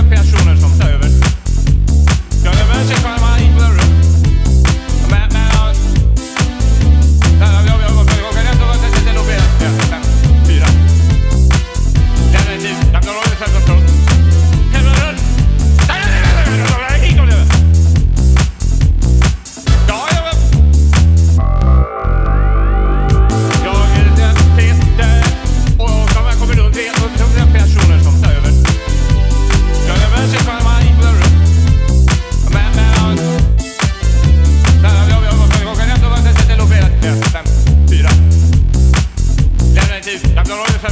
personer som tar över, I've done all this.